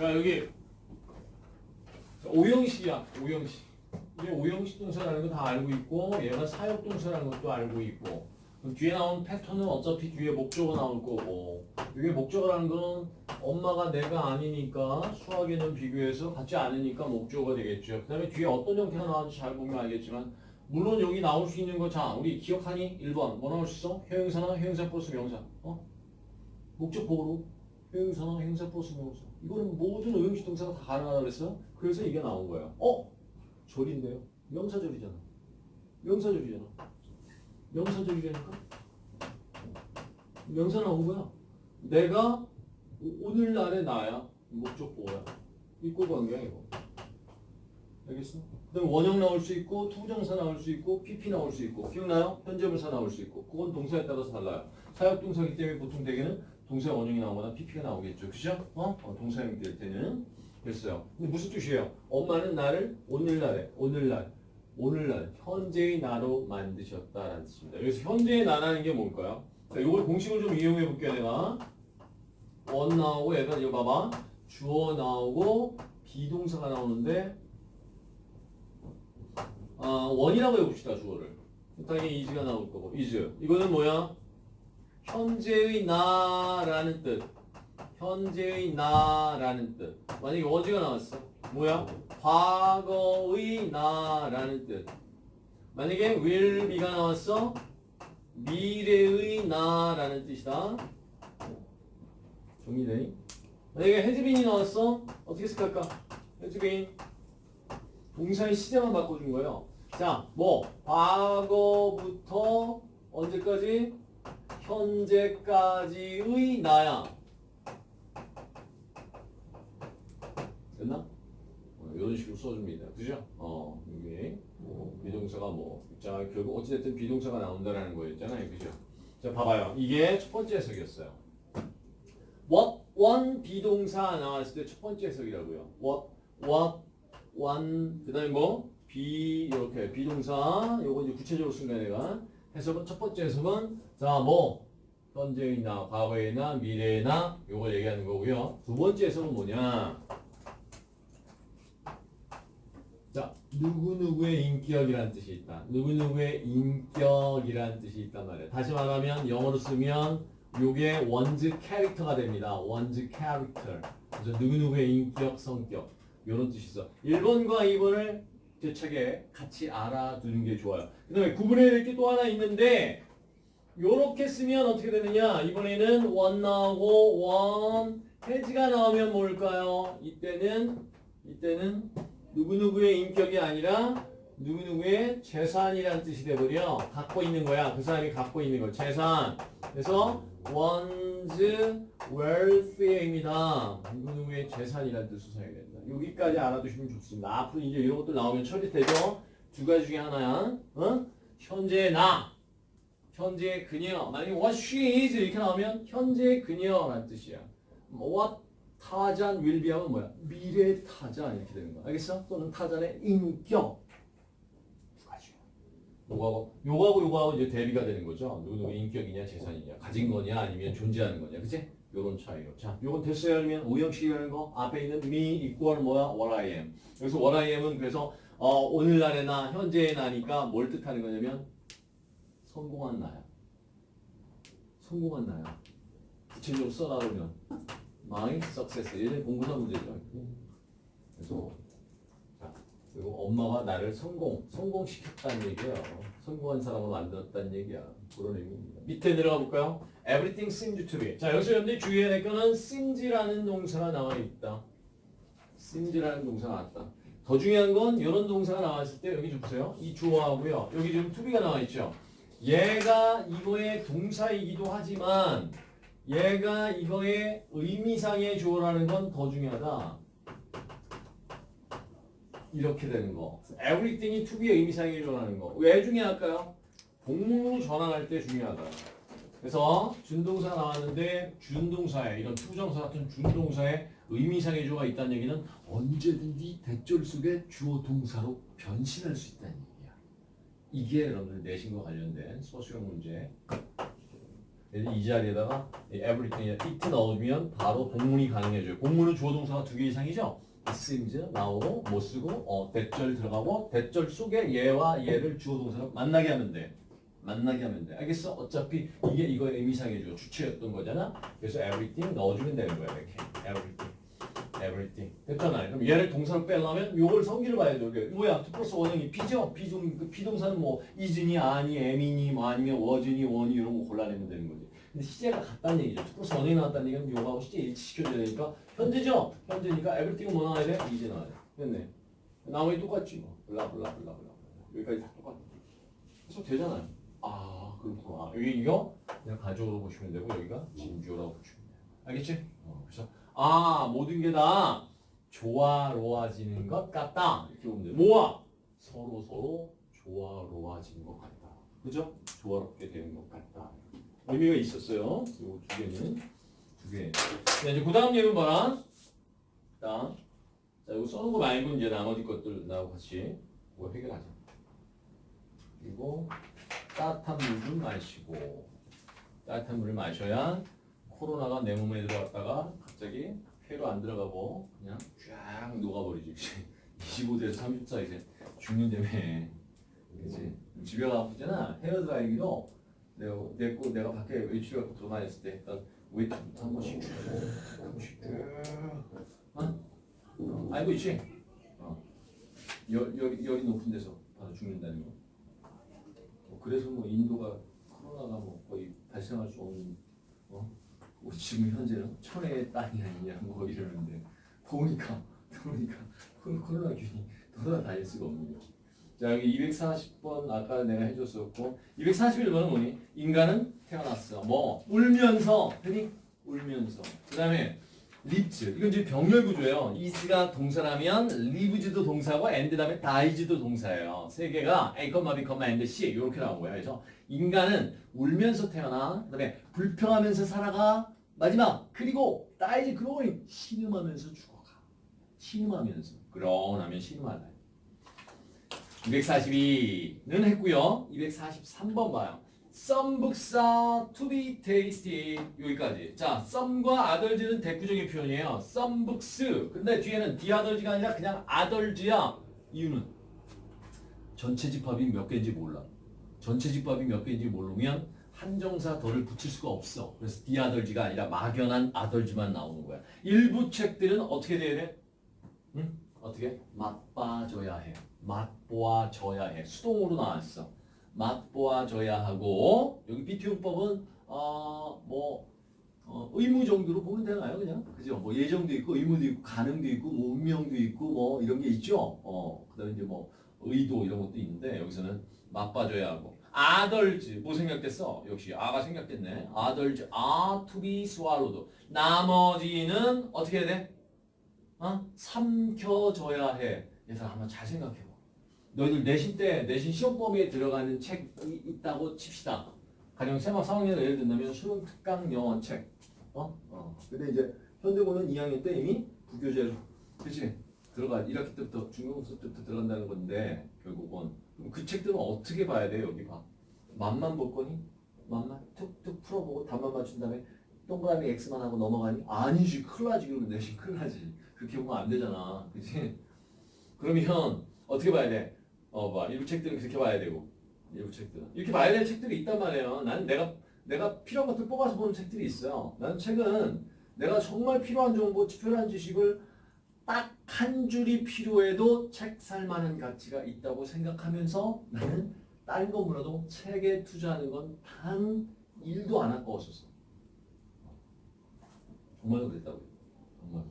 야 여기. 오형식이야 오형식. 이게 오형식 동사라는 거 다 알고 있고 얘가 사역 동사라는 것도 알고 있고. 뒤에 나온 패턴은 어차피 뒤에 목적어 나올 거고. 이게 목적어라는 거는 엄마가 내가 아니니까 수학에는 비교해서 같지 않으니까 목적어가 되겠죠. 그 다음에 뒤에 어떤 형태가 나왔는지 잘 보면 알겠지만 물론 여기 나올 수 있는 거 자 우리 기억하니? 1번. 뭐 나올 수 있어? 형용사나 형용사 플러스 명사. 어? 목적 보호로. 형용사나 형용사 플러스 명사 이거는 모든 오형식 동사가 다 가능하다고 그랬어 그래서 이게 나온 거예요. 어? 절인데요? 명사절이잖아. 명사절이잖아. 명사절이라니까? 명사 나온 거야. 내가 오- 오늘날의 나야. 목적 보어야. equal 관계야 이거. 알겠어? 그 다음에 원형 나올 수 있고 to부정사 나올 수 있고 PP 나올 수 있고 기억나요? 현재분사 나올 수 있고. 그건 동사에 따라서 달라요. 사역동사이기 때문에 보통 대개는 동사 원형이 나오거나 PP가 나오겠죠 그죠? 어? 어, 동사형이 될 때는 됐어요 근데 무슨 뜻이에요? 엄마는 나를 오늘날에 오늘날 오늘날 현재의 나로 만드셨다라는 뜻입니다 여기서 현재의 나라는 게 뭘까요? 자, 이걸 공식을 좀 이용해 볼게요 내가 원 나오고 얘가 이거 봐봐 주어 나오고 비동사가 나오는데 아, 원이라고 해봅시다 주어를 당연히 이즈가 나올 거고 이즈 이거는 뭐야? 현재의 나라는 뜻 현재의 나라는 뜻 만약에 어지가 나왔어 뭐야? 과거의 나라는 뜻 만약에 will be가 나왔어 미래의 나라는 뜻이다 정리되니? 만약에 been이 나왔어 어떻게 생각할까? been 동사의 시제만 바꿔준 거예요. 자, 뭐 과거부터 언제까지? 현재까지의 나야. 됐나? 어, 이런 식으로 써줍니다. 그죠? 어, 여기 뭐 비동사가 뭐, 자 결국 어찌됐든 비동사가 나온다라는 거였잖아요. 그죠? 자, 봐봐요. 이게 첫 번째 해석이었어요. what one 비동사 나왔을 때 첫 번째 해석이라고요. what what one 그 다음에 뭐 be 이렇게 be동사 요거 이제 구체적으로 쓴 거야 내가 해석은 첫 번째 해석은 자 뭐 현재이나 과거이나 미래나 요걸 얘기하는 거고요. 두 번째 해석은 뭐냐? 자 누구누구의 인격이라는 뜻이 있다. 누구누구의 인격이라는 뜻이 있단 말이야. 다시 말하면 영어로 쓰면 요게 one's character가 됩니다. one's character. 그래서 누구누구의 인격, 성격 이런 뜻이 있어. 1번과 2번을 대책에 같이 알아두는 게 좋아요. 그 다음에 구분해야 될 게 또 하나 있는데 요렇게 쓰면 어떻게 되느냐? 이번에는 원 나오고 원 해지가 나오면 뭘까요? 이때는 이때는 누구누구의 인격이 아니라 누구누구의 재산이라는 뜻이 돼버려. 갖고 있는 거야. 그 사람이 갖고 있는 거. 재산. 그래서 one's wealth입니다. 누구누구의 재산이라는 뜻을 사용해야 된다. 여기까지 알아두시면 좋습니다. 앞으로 이제 이런 것들 나오면 처리되죠? 두 가지 중에 하나야. 어? 현재 나 현재 그녀. 만약에 what she is 이렇게 나오면 현재 그녀라는 뜻이야. 뭐 what 타잔 will be 하면 뭐야? 미래 타잔 이렇게 되는 거야. 알겠어? 또는 타잔의 인격. 요거하고 요거하고 요거하고 이제 대비가 되는 거죠. 누구누구 인격이냐 재산이냐 가진 거냐 아니면 존재하는 거냐. 그치? 요런 차이로. 자 요건 됐어요? 아니면 오형식이라는 거? 앞에 있는 me equal 뭐야? what I am. 그래서 what I am은 그래서 어, 오늘날의 나 현재의 나니까 뭘 뜻하는 거냐면 성공한 나야. 성공한 나야. 구체적으로 써나가면 my success. 공부사 문제죠. 그래서 자 그리고 엄마가 나를 성공, 성공시켰다는 얘기예요. 성공한 사람을 만들었다는 얘기야. 그런 의미입니다. 밑에 내려가 볼까요? Everything seems to be. 자 여기서 여러분들이 주의해야 될 거는 seems라는 동사가 나와 있다. seems라는 동사가 나왔다. 더 중요한 건 이런 동사가 나왔을 때 여기 좀 보세요. 이 주어하고요. 여기 지금 to be가 나와 있죠. 얘가 이거의 동사이기도 하지만 얘가 이거의 의미상의 주어라는 건 더 중요하다. 이렇게 되는 거. everything이 to be의 의미상의 주어라는 거. 왜 중요할까요? 복문으로 전환할 때 중요하다. 그래서 준동사 나왔는데 준동사에 이런 to부정사 같은 준동사에 의미상의 주어가 있다는 얘기는 언제든지 that절 속에 주어 동사로 변신할 수 있다는. 이게 여러분들 내신과 관련된 서술형 문제. 이 자리에다가 이 everything, it 넣으면 바로 복문이 가능해져요. 복문은 주어 동사가 두 개 이상이죠. seems 나오고 못 쓰고 어, 대절 들어가고 대절 속에 얘와 얘를 주어 동사로 만나게 하면 돼. 만나게 하면 돼. 알겠어? 어차피 이게 이거의 의미상해줘. 주체였던 거잖아. 그래서 everything 넣어주면 되는 거야. 이렇게 everything, everything. 됐잖아요. 그럼 얘를 동사로 빼려면 요걸 성질을 봐야 돼. 이게 뭐야? 2 플러스 원형이 P죠? P종, 그 P동사는 뭐 is니, 아니, am이니, 뭐 아니면 was니, 원이 이런 거 골라내면 되는 거지. 근데 시제가 같다는 얘기죠. 2 플러스 원형이 나왔다는 얘기는 요거하고 시제 일치시켜줘야 되니까 현재죠? 현재니까 everything은 뭐 나와야 돼? 이제 나와야 돼. 됐네. 나머지 똑같지 뭐. 블라 블라 블라 블라. 여기까지 다 똑같아. 그래서 되잖아요. 아 그렇구나. 여기 이거 그냥 가져오로 보시면 되고 여기가 진주라고 보시면 돼요. 알겠지? 어, 그래서 아 모든 게 다 조화로워지는 것 같다. 이렇게 보면 돼. 뭐와 서로 서로 조화로워지는 것 같다. 그죠? 조화롭게 되는 것 같다. 의미가 있었어요. 요 두 개는 두 개. 자 이제 그 다음 예문 봐라. 자, 자 이거 써놓은 거 말고 이제 나머지 것들 나하고 같이 그거 해결하자. 그리고 따뜻한 물좀 마시고 따뜻한 물을 마셔야 코로나가 내 몸에 들어갔다가 갑자기 폐로 안 들어가고 그냥 쫙 녹아버리지. 25대에서 34 이제 죽는다며. 그지? 집에 가 아프잖아. 헤어드라이기로 내가 내 거 내가 밖에 외출해 갖고 돌아다녔을 때 했던 웨이트부터 한 번씩 쭉, 한 번씩 쭉. 알고 있지? 어. 열, 열, 열이 높은 데서 바로 죽는다는 거. 뭐 그래서 뭐 인도가 코로나가 뭐 거의 발생할 수 없는 지금 현재는 천혜의 땅이 아니냐 뭐 이러는데 더우니까 코- 코로나균이 돌아다닐 수가 없는 거지. 자 여기 240번 아까 내가 해줬었고 241번은 뭐니? 인간은 태어났어. 뭐 울면서 흔히 울면서. 그 다음에 리츠 이건 이제 병렬 구조예요. is가 동사라면 lives도 동사고 and 다음에 dies도 동사예요. 세 개가 a, b, and c 이렇게 나온 거예요. 그래서 인간은 울면서 태어나 그다음에 불평하면서 살아가 마지막 그리고 dies growing 신음하면서 죽어가. 신음하면서 그러나면 신음하다. 242는 했고요. 243번 봐요. To be tasty 여기까지. 자, some과 others는 대표적인 표현이에요. Books. 근데 뒤에는 others가 아니라 그냥 others야. 이유는 전체 집합이 몇 개인지 몰라. 전체 집합이 몇 개인지 모르면 한정사 덜을 붙일 수가 없어. 그래서 the others가 아니라 막연한 others만 나오는 거야. 일부 책들은 어떻게 돼야 돼? 응? 어떻게? 맛봐줘야 해. 맛보아줘야 해. 수동으로 나왔어. 맛보아줘야 하고 여기 be to용법은 어 뭐 어, 의무 정도로 보면 되나요 그냥 그죠 뭐 예정도 있고 의무도 있고 가능도 있고 뭐 운명도 있고 뭐 이런 게 있죠 어 그다음에 이제 뭐 의도 이런 것도 있는데 여기서는 맛봐줘야 하고 아덜즈 뭐 생각됐어 역시 아가 생각됐네 아덜즈 아 투비 스와로도 나머지는 어떻게 해야 돼 어? 삼켜줘야 해 얘들아 한번 잘 생각해봐 너희들 내신 때 내신 시험 범위에 들어가는 책이 있다고 칩시다. 가령 세막 4학년 예를 든다면 수능 특강 영어 책. 어? 어. 근데 이제 현대고는 2학년 때 이미 부교재로 그치? 들어가 1학기 때부터 중간고사 때부터 들어간다는 건데 결국은 그 책들은 어떻게 봐야 돼 여기 봐. 맛만 볼 거니? 맛만 툭툭 풀어보고 답만 맞춘 다음에 동그라미 X만 하고 넘어가니? 아니지 큰일 나지 그러면 내신 큰일 나지 그렇게 보면 안 되잖아 그치? 그러면 어떻게 봐야 돼? 어, 봐. 일부 책들은 그렇게 봐야 되고, 일부 책들은. 이렇게 봐야 될 책들이 있단 말이에요. 나는 내가, 내가 필요한 것들 뽑아서 보는 책들이 있어요. 나는 책은 내가 정말 필요한 정보, 필요한 지식을 딱 한 줄이 필요해도 책 살만한 가치가 있다고 생각하면서 나는 다른 거 몰라도 책에 투자하는 건단 1도 안 아까웠었어. 정말로 그랬다고요. 정말.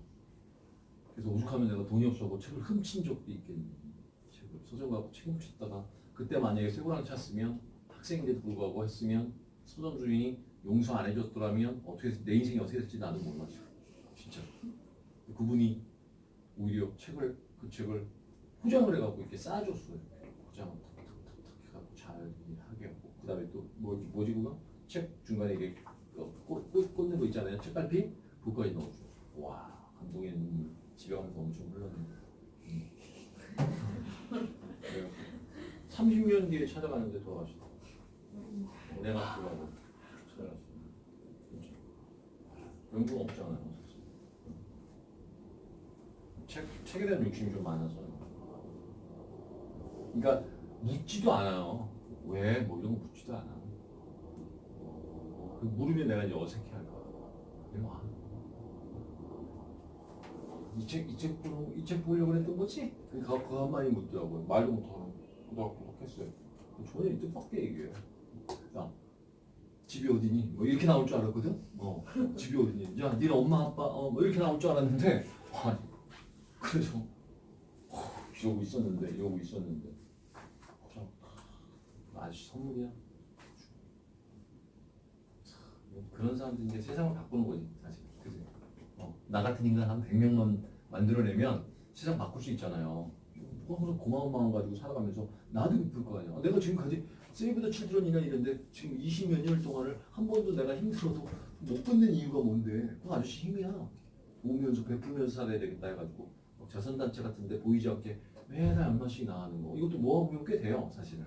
그래서 오죽하면 내가 돈이 없어서 책을 훔친 적도 있겠니. 책을 서점 가고 책 훔쳤다가 그때 만약에 쇠고랑 찼으면 학생인데도 불구하고 했으면 서점 주인이 용서 안 해줬더라면 어떻게 됐- 내 인생이 어떻게 됐지 나도 지금. 진짜 그분이 오히려 책을 그 책을 포장을 해갖고 이렇게 쌓아줬어요 포장을 툭툭툭툭 해갖고 잘 하게 하고 그 다음에 또 뭐, 그거? 책 중간에 이게 꽂, 꽂, 꽂는 거 있잖아요 책갈피 그거까지 넣어줘 와 감동의 눈물 집에 가면서 엄청 흘렀는데 음. 그래요. 30년 뒤에 찾아가는데 돌아가시다 내가 돌아가고 찾아갔어요 연구가 없잖아요. 책 책에 대한 욕심이 좀 많아서요. 그러니까 묻지도 않아요. 왜? 뭐 이런 거 묻지도 않아. 그 물으면 내가 어색해할 거야. 이거 안. 이책 이책 보고 이책 보려고 그랬던 거지? 그거 한 마디 묻더라고요. 말도 못하고 그닥그닥 했어요. 이 뜻밖의 얘기예요. 야 집이 어디니? 뭐 이렇게 나올 줄 알았거든. 어 집이 어디니? 야 니네 엄마 아빠 어뭐 이렇게 나올 줄 알았는데 와 그래서 어, 이러고 있었는데 이러고 있었는데 참, 아저씨 선물이야. 참, 그런 사람들이 이제 세상을 바꾸는 거지 사실. 그지? 어, 나 같은 인간 한 100명만 만들어내면 세상 바꿀 수 있잖아요. 뭐 항상 고마운 마음 가지고 살아가면서 나도 기쁠 거 아니야. 내가 지금까지 세이브 더 칠드런이나 이런데 지금 20몇 년 동안을 한 번도 내가 힘들어도 못 끊는 이유가 뭔데? 그 아저씨 힘이야. 오면서 베풀면서 살아야 되겠다 해가지고 막 자선단체 같은데 보이지 않게 매달 얼마씩 나가는 거. 이것도 모아보면 꽤 돼요 사실은.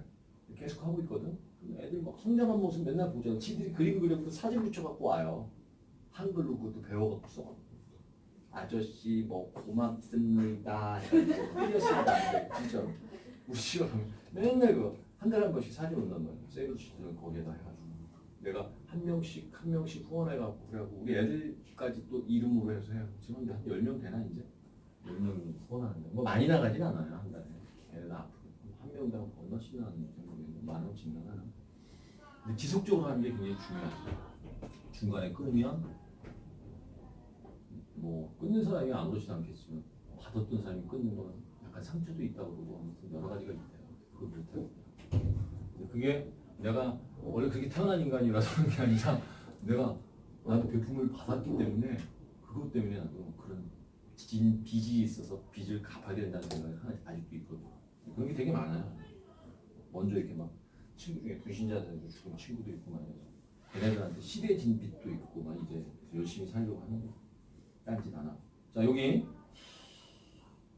계속 하고 있거든. 애들 막 성장한 모습 맨날 보잖아. 지들이 그림 그려서 사진 붙여갖고 와요. 한글로 그것도 배워갖고 써 아저씨 뭐 고맙습니다. 돼, 진짜로. 우리 가면 맨날 그한 달에 한 번씩 사진 온단 말이야 세이브 치들은 거기에다 해가지고. 내가 한 명씩 한 명씩 후원해갖고 그래갖고 우리 애들까지 또 이름으로 해서 해요. 지금 한 10명 되나 이제 10명 후원하는데 뭐 많이 나가진 않아요 한 달에. 애들 앞으로. 한 명당 얼마씩 나가는지 모르겠는데 만 원씩 나가나. 근데 지속적으로 하는 게 굉장히 중요하죠. 중간에 끊으면 뭐 끊는 사람이 아무렇지도 않겠지만 받았던 사람이 끊는 거는 약간 상처도 있다고 그러고 아무튼 여러 가지가 있대요. 그걸 못해요 그게 내가 원래 그렇게 태어난 인간이라서 그런 게 아니라 내가 나도 배품을 받았기 때문에 그것 때문에 나도 그런 진 빚이 있어서 빚을 갚아야 된다는 생각이 하나 아직도 있거든. 그런 게 되게 많아요. 먼저 이렇게 막 친구 중에 불신자 되고 죽은 친구도 있고 말이야. 걔네들한테 시대 진 빚도 있고 막 이제 열심히 살려고 하는 거. 딴짓 안 하고. 자 여기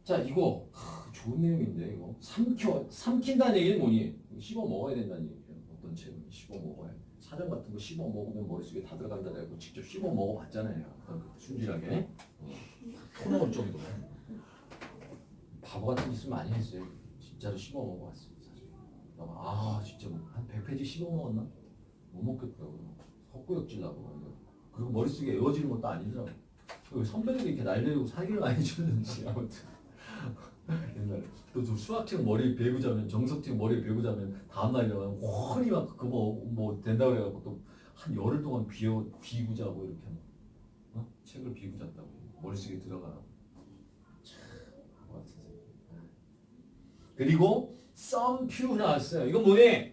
자 이거 하, 좋은 내용인데 이거 삼켜 삼킨다는 얘기는 뭐니? 씹어 먹어야 된다는 얘기예요. 어떤 책은 씹어 먹어야. 사전 같은 거 씹어 먹으면 머릿속에 다 들어간다 해고 직접 씹어 먹어봤잖아요. 순진하게. 토 나올 정도. 바보 같은 짓을 많이 했어요. 진짜로 씹어 먹어봤어요. 사실. 아 진짜 뭐한 100페이지 씹어 먹었나? 못 먹겠더라고요. 헛구역질 나고. 그리고 머릿속에 에워지는 것도 아니더라고. 그 선배들이 이렇게 날리고 사기를 많이 줬는지 아무튼. 옛날에 또저 수학책 머리 베고 자면 정석책 머리 베고 자면 다음날 일어나면 훤히 막 그거 뭐, 뭐 된다고 해갖고 또 한 열흘 동안 비어 비고 자고 이렇게 막, 어? 책을 비고 잤다고 머릿속에 같은 생각. 그리고 some few 나왔어요 이건 뭐니?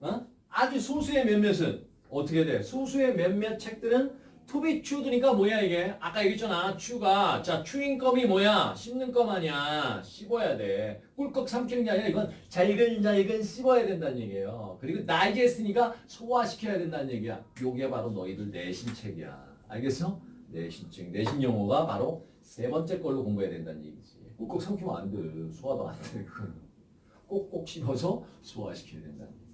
어? 아주 소수의 몇몇은 어떻게 돼? 소수의 몇몇 책들은 to be chewed니까 뭐야 이게? 아까 얘기했잖아. chew가. 자, chewing gum이 뭐야? 씹는 껌 아니야. 씹어야 돼. 꿀꺽 삼키는 게 아니라 이건 잘근잘근 씹어야 된다는 얘기예요. 그리고 나이제스니까 소화시켜야 된다는 얘기야. 요게 바로 너희들 내신책이야. 알겠어? 내신책. 내신 용어가 바로 세 번째 걸로 공부해야 된다는 얘기지. 꿀꺽 삼키면 안 돼. 소화도 안 돼. 꼭꼭 씹어서 소화시켜야 된다는 얘기.